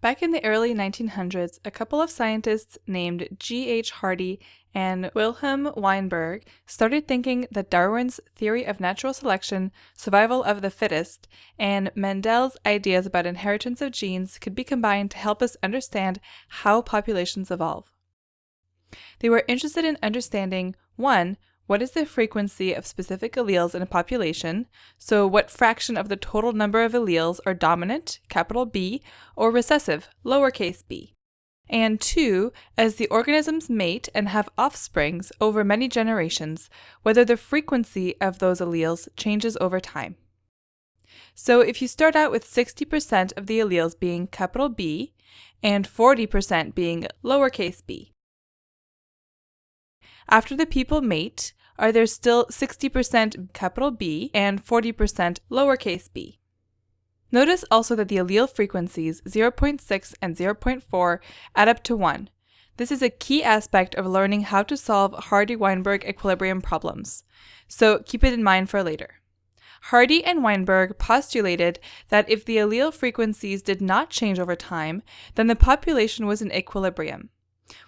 Back in the early 1900s, a couple of scientists named G.H. Hardy and Wilhelm Weinberg started thinking that Darwin's theory of natural selection, survival of the fittest, and Mendel's ideas about inheritance of genes could be combined to help us understand how populations evolve. They were interested in understanding 1 what is the frequency of specific alleles in a population? So what fraction of the total number of alleles are dominant, capital B, or recessive, lowercase b? And two, as the organisms mate and have offsprings over many generations, whether the frequency of those alleles changes over time. So if you start out with 60% of the alleles being capital B and 40% being lowercase b, after the people mate, are there still 60% capital B and 40% lowercase b? Notice also that the allele frequencies 0.6 and 0.4 add up to 1. This is a key aspect of learning how to solve Hardy-Weinberg equilibrium problems, so keep it in mind for later. Hardy and Weinberg postulated that if the allele frequencies did not change over time, then the population was in equilibrium.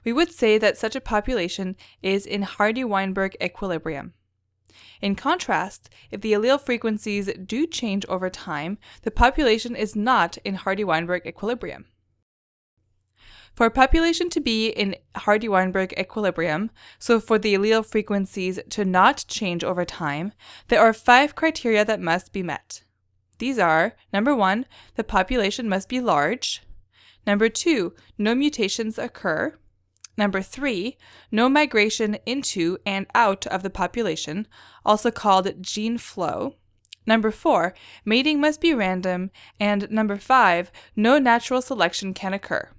We would say that such a population is in Hardy-Weinberg equilibrium. In contrast, if the allele frequencies do change over time, the population is not in Hardy-Weinberg equilibrium. For a population to be in Hardy-Weinberg equilibrium, so for the allele frequencies to not change over time, there are five criteria that must be met. These are, number one, the population must be large. Number two, no mutations occur. Number three, no migration into and out of the population, also called gene flow. Number four, mating must be random. And number five, no natural selection can occur.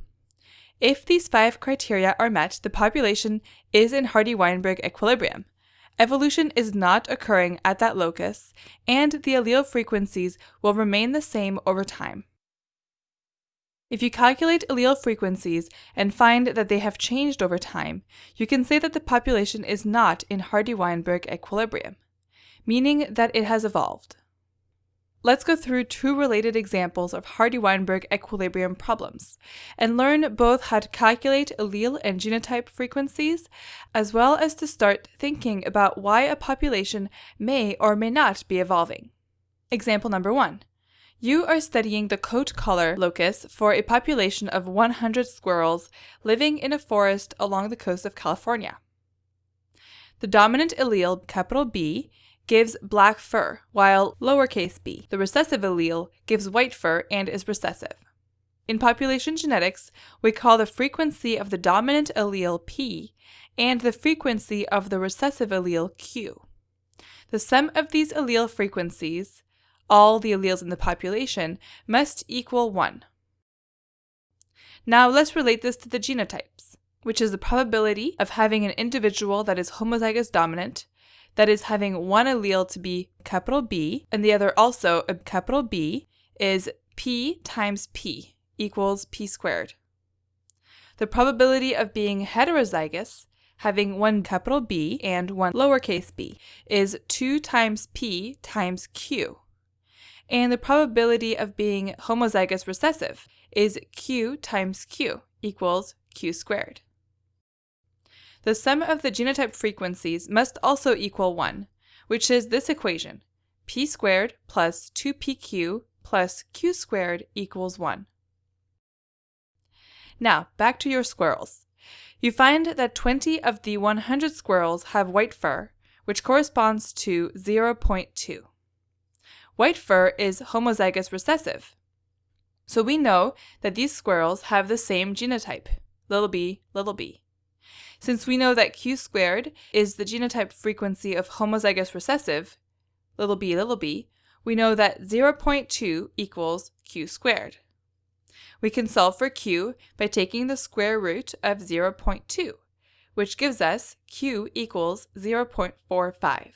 If these five criteria are met, the population is in Hardy-Weinberg equilibrium. Evolution is not occurring at that locus, and the allele frequencies will remain the same over time. If you calculate allele frequencies and find that they have changed over time, you can say that the population is not in Hardy-Weinberg equilibrium, meaning that it has evolved. Let's go through two related examples of Hardy-Weinberg equilibrium problems and learn both how to calculate allele and genotype frequencies, as well as to start thinking about why a population may or may not be evolving. Example number one. You are studying the coat color locus for a population of 100 squirrels living in a forest along the coast of California. The dominant allele, capital B, gives black fur, while lowercase b, the recessive allele, gives white fur and is recessive. In population genetics, we call the frequency of the dominant allele P and the frequency of the recessive allele Q. The sum of these allele frequencies all the alleles in the population must equal 1. Now let's relate this to the genotypes, which is the probability of having an individual that is homozygous dominant, that is having one allele to be capital B and the other also a capital B, is P times P equals P squared. The probability of being heterozygous, having one capital B and one lowercase b, is 2 times P times Q and the probability of being homozygous recessive is q times q equals q squared. The sum of the genotype frequencies must also equal 1, which is this equation, p squared plus 2pq plus q squared equals 1. Now, back to your squirrels. You find that 20 of the 100 squirrels have white fur, which corresponds to 0.2 white fur is homozygous recessive. So we know that these squirrels have the same genotype, little b, little b. Since we know that q squared is the genotype frequency of homozygous recessive, little b, little b, we know that 0.2 equals q squared. We can solve for q by taking the square root of 0.2, which gives us q equals 0.45.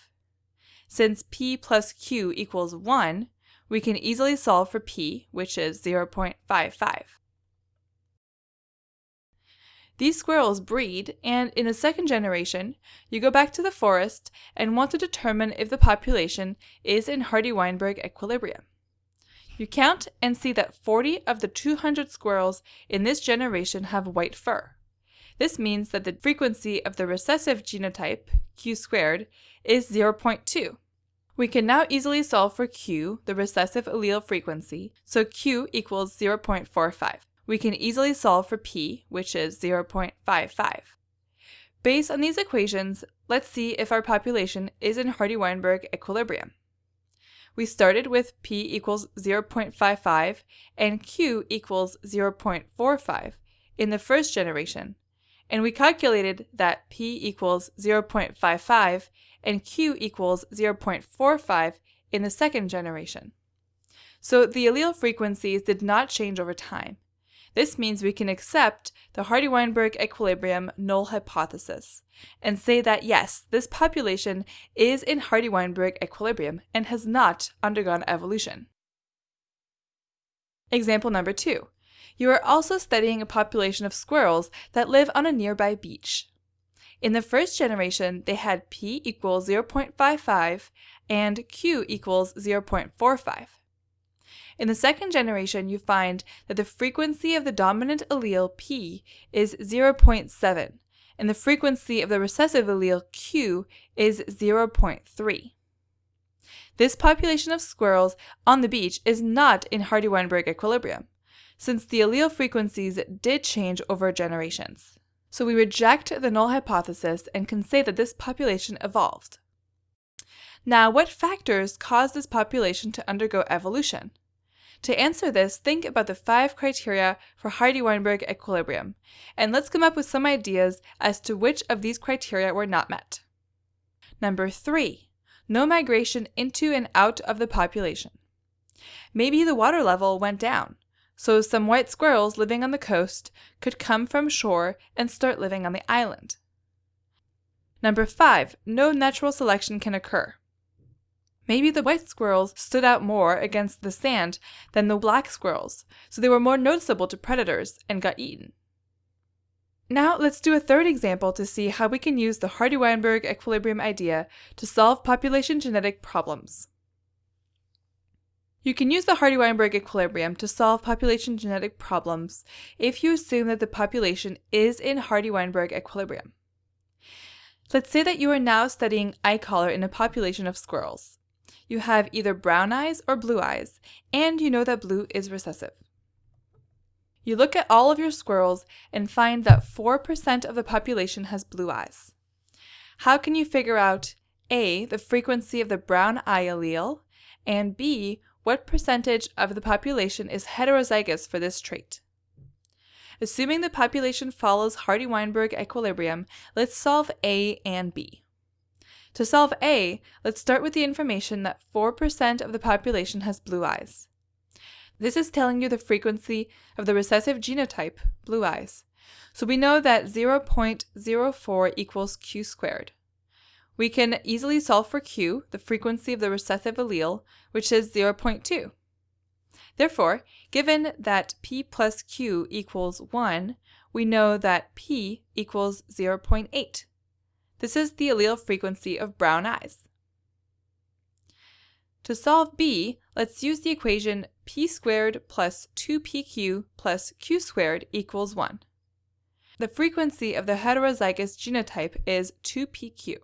Since p plus q equals 1, we can easily solve for p, which is 0.55. These squirrels breed, and in the second generation, you go back to the forest and want to determine if the population is in Hardy-Weinberg equilibrium. You count and see that 40 of the 200 squirrels in this generation have white fur. This means that the frequency of the recessive genotype, q squared, is 0.2. We can now easily solve for q, the recessive allele frequency, so q equals 0.45. We can easily solve for p, which is 0.55. Based on these equations, let's see if our population is in Hardy-Weinberg equilibrium. We started with p equals 0.55 and q equals 0.45 in the first generation, and we calculated that p equals 0.55 and q equals 0.45 in the second generation. So the allele frequencies did not change over time. This means we can accept the Hardy-Weinberg equilibrium null hypothesis and say that yes, this population is in Hardy-Weinberg equilibrium and has not undergone evolution. Example number two. You are also studying a population of squirrels that live on a nearby beach. In the first generation, they had p equals 0.55 and q equals 0.45. In the second generation, you find that the frequency of the dominant allele P is 0.7, and the frequency of the recessive allele Q is 0.3. This population of squirrels on the beach is not in Hardy-Weinberg equilibrium, since the allele frequencies did change over generations. So we reject the null hypothesis and can say that this population evolved. Now, what factors caused this population to undergo evolution? To answer this, think about the five criteria for Hardy-Weinberg equilibrium, and let's come up with some ideas as to which of these criteria were not met. Number three, no migration into and out of the population. Maybe the water level went down, so some white squirrels living on the coast could come from shore and start living on the island. Number five, no natural selection can occur. Maybe the white squirrels stood out more against the sand than the black squirrels, so they were more noticeable to predators and got eaten. Now let's do a third example to see how we can use the Hardy-Weinberg equilibrium idea to solve population genetic problems. You can use the Hardy-Weinberg equilibrium to solve population genetic problems if you assume that the population is in Hardy-Weinberg equilibrium. Let's say that you are now studying eye color in a population of squirrels you have either brown eyes or blue eyes, and you know that blue is recessive. You look at all of your squirrels and find that 4% of the population has blue eyes. How can you figure out A, the frequency of the brown eye allele, and B, what percentage of the population is heterozygous for this trait? Assuming the population follows Hardy-Weinberg equilibrium, let's solve A and B. To solve A, let's start with the information that 4% of the population has blue eyes. This is telling you the frequency of the recessive genotype, blue eyes. So we know that 0.04 equals q squared. We can easily solve for q, the frequency of the recessive allele, which is 0.2. Therefore, given that p plus q equals 1, we know that p equals 0.8. This is the allele frequency of brown eyes. To solve B, let's use the equation p squared plus 2pq plus q squared equals 1. The frequency of the heterozygous genotype is 2pq.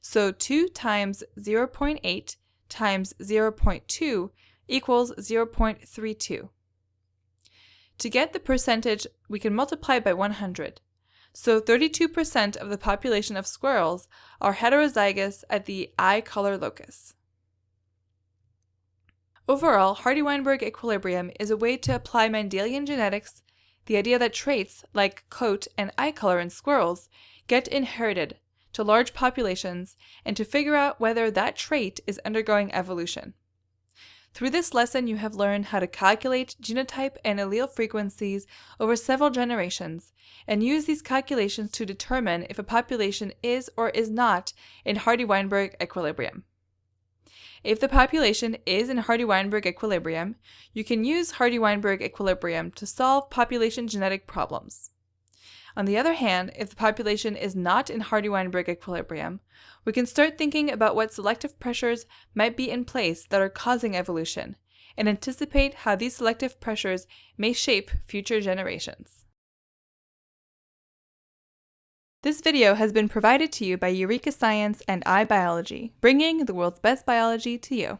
So 2 times 0.8 times 0.2 equals 0.32. To get the percentage, we can multiply by 100. So 32% of the population of squirrels are heterozygous at the eye color locus. Overall, Hardy-Weinberg equilibrium is a way to apply Mendelian genetics, the idea that traits like coat and eye color in squirrels get inherited to large populations and to figure out whether that trait is undergoing evolution. Through this lesson, you have learned how to calculate genotype and allele frequencies over several generations and use these calculations to determine if a population is or is not in Hardy-Weinberg equilibrium. If the population is in Hardy-Weinberg equilibrium, you can use Hardy-Weinberg equilibrium to solve population genetic problems. On the other hand, if the population is not in Hardy-Weinberg equilibrium, we can start thinking about what selective pressures might be in place that are causing evolution, and anticipate how these selective pressures may shape future generations. This video has been provided to you by Eureka Science and iBiology, bringing the world's best biology to you.